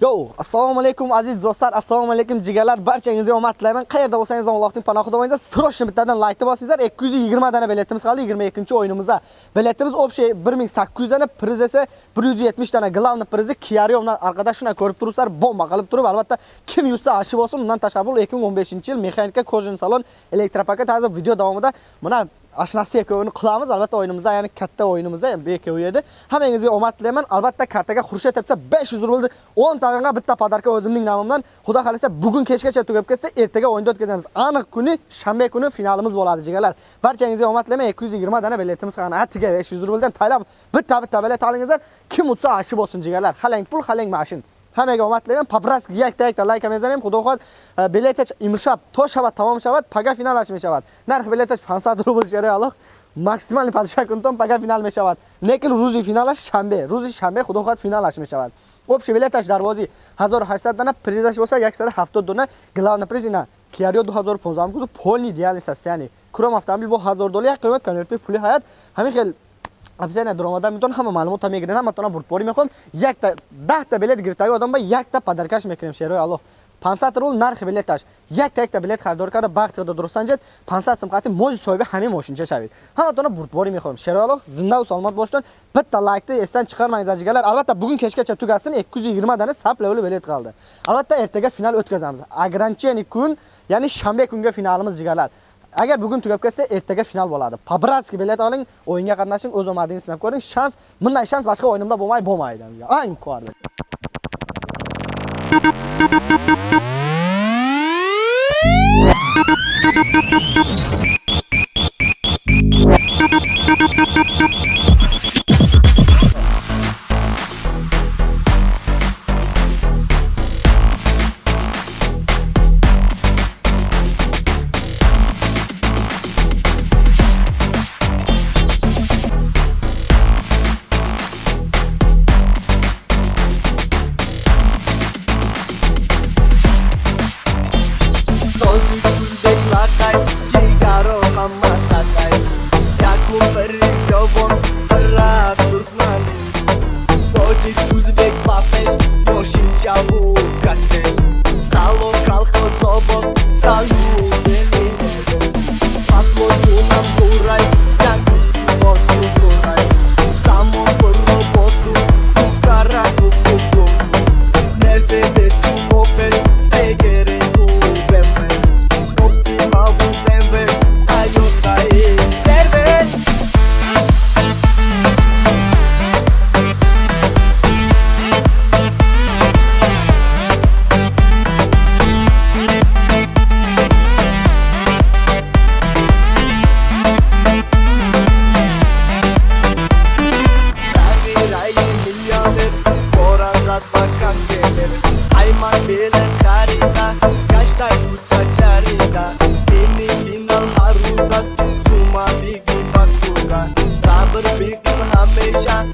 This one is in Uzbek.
Yo, assalomu alaykum aziz do'stlar, assalomu alaykum jigarlar, barchangizga omad tilayman. Qayerda bo'lsangiz Allohning panohida bo'linglar. Stroshni bittadan like bosinglar. 220 dana biletimiz qoldi 22-o'yinimizda. Biletimiz общий 1800 dana, priz esa 170 dana. Glavni prizi Kiario orqada shuna ko'rib turibsizlar, bomba qilib turib, albatta kim yutsa ashi bo'lsin. Undan tashqari 2015-yil mexanika Kojin salon elektropaka hozir video davomida mana ashnasi ekkovini qilamiz albatta o'yinimizda ya'ni katta o'yinimizda ham bekkovi edi. Hammangizga omad tilayman. Albatta kartaga xurshid tepsa 500 rublni 10 tag'inga bitta podarka o'zimning nomimdan. Xudo xolisa bugun kechgacha tugab ketsa ertaga o'yinda o'tkazamiz. Aniq kuni shanba kuni finalimiz bo'ladi jigarlar barchangizga omad tilayman. 220 dana biletimiz qolgan atiga 500 rubldan taylab bitta bitta bilet olingizlar. Kim utsa ashi bo'lsin jigarlar halang pul halang mashin. ҳамега омад левем пабраск якта якта лайка мезанем. Худо хоҳад э, билетач имрӯб то шаба тамом шавад пага финалаш мешавад. Нарх билетач 500 рубл шаре аллоҳ. Максимални падиша кунтон пага финал мешавад. Некил рӯзи финалаш шанбе. Рӯзи шанбе худо хоҳад финалаш мешавад. Общий билеташ дарвози 1800 дана призаш боса 170 дона главна призина киарио 2015 гузу полни идеальный состояние кром автомобил бо 1000 доллар қимат конверти пули ҳаят. Ҳамин хел абзана даромада метон ҳама маълумота мегирен ҳаматона бурдборӣ мехоҳам якта даҳта билет гирифтаги одам ба якта падаркаш мекунем. Шерои аллоҳ. 500 рул нархи билеташ. Якта якта билет харидор карда бахт хода дуруст санҷед 500 сум қати мози соҳиби ҳамин мошинча шавед? Ҳаматона бурдборӣ мехоҳам шерои аллоҳ зиндаву саломат бошед битта лайкти эстан чиқарманgiz азигалар албатта бугун кешгача тугатсин 220 дана сап левели билет қалды албатта эртага финал o'tkazamiz ограничение kun ya'ni shanba kunga finalimiz jigarlar agar bugun tugab ketsa ertaga final bo'ladi. Побратский bilet oling o'yinga qatnashing o'z omadingizni sinab ko'ring. Shans bunday shans boshqa o'yinimda bo'lmay bo'lmaydi ang Mama bile harita Kaştay uça çarita Beni final harudas Suma bigin bakura Sabır bigin hameşa